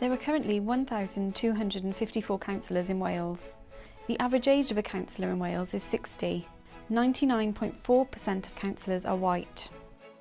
There are currently 1,254 councillors in Wales. The average age of a councillor in Wales is 60. 99.4% of councillors are white.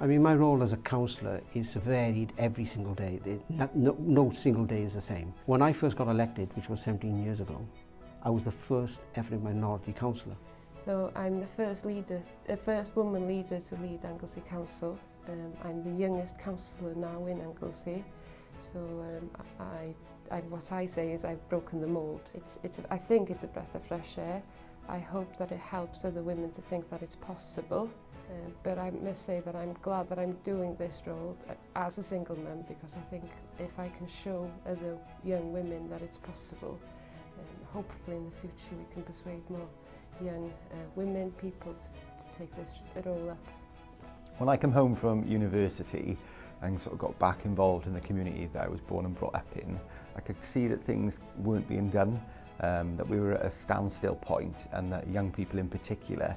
I mean, my role as a councillor is varied every single day. No, no single day is the same. When I first got elected, which was 17 years ago, I was the first ethnic minority councillor. So I'm the first leader, the first woman leader to lead Anglesey Council. Um, I'm the youngest councillor now in Anglesey. So um, I, I, what I say is I've broken the mould. It's, it's, I think it's a breath of fresh air. I hope that it helps other women to think that it's possible. Um, but I must say that I'm glad that I'm doing this role uh, as a single man because I think if I can show other young women that it's possible, um, hopefully in the future we can persuade more young uh, women, people to, to take this role up. When I come home from university, and sort of got back involved in the community that I was born and brought up in, I could see that things weren't being done, um, that we were at a standstill point and that young people in particular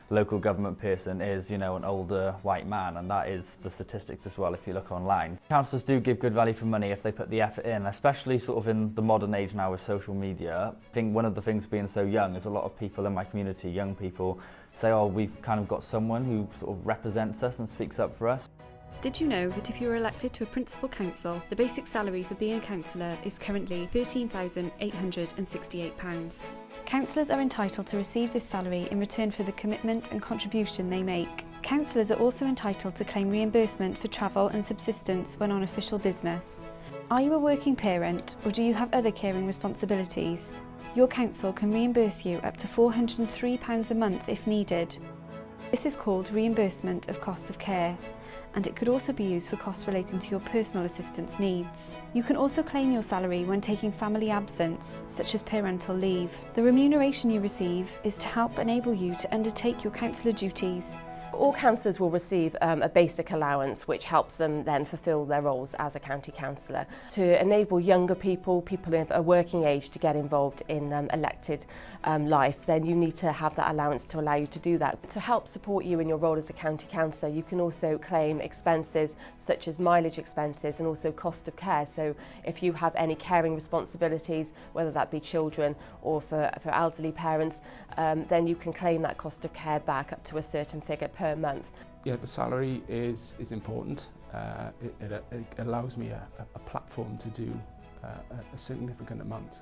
local government person is, you know, an older white man, and that is the statistics as well if you look online. Councillors do give good value for money if they put the effort in, especially sort of in the modern age now with social media. I think one of the things being so young is a lot of people in my community, young people, say, oh, we've kind of got someone who sort of represents us and speaks up for us. Did you know that if you are elected to a principal council, the basic salary for being a councillor is currently £13,868? Councillors are entitled to receive this salary in return for the commitment and contribution they make. Councillors are also entitled to claim reimbursement for travel and subsistence when on official business. Are you a working parent or do you have other caring responsibilities? Your council can reimburse you up to £403 a month if needed. This is called reimbursement of costs of care and it could also be used for costs relating to your personal assistance needs. You can also claim your salary when taking family absence, such as parental leave. The remuneration you receive is to help enable you to undertake your counsellor duties All councillors will receive um, a basic allowance which helps them then fulfil their roles as a county councillor to enable younger people, people of a working age to get involved in um, elected um, life then you need to have that allowance to allow you to do that. To help support you in your role as a county councillor you can also claim expenses such as mileage expenses and also cost of care so if you have any caring responsibilities whether that be children or for, for elderly parents um, then you can claim that cost of care back up to a certain figure per month. Yeah, the salary is, is important. Uh, it, it, it allows me a, a platform to do uh, a significant amount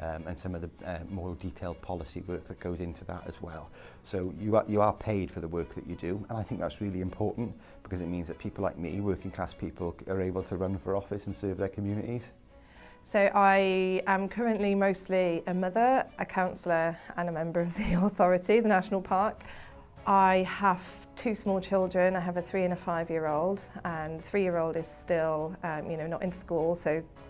um, and some of the uh, more detailed policy work that goes into that as well. So you are, you are paid for the work that you do, and I think that's really important because it means that people like me, working class people, are able to run for office and serve their communities. So I am currently mostly a mother, a councillor and a member of the authority, the National Park. I have two small children. I have a three and a five year old and the three year old is still um, you know not in school so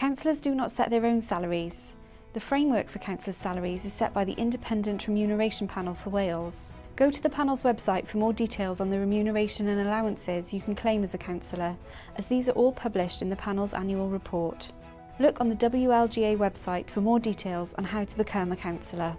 Councillors do not set their own salaries. The framework for councillors' salaries is set by the Independent Remuneration Panel for Wales. Go to the panel's website for more details on the remuneration and allowances you can claim as a councillor, as these are all published in the panel's annual report. Look on the WLGA website for more details on how to become a councillor.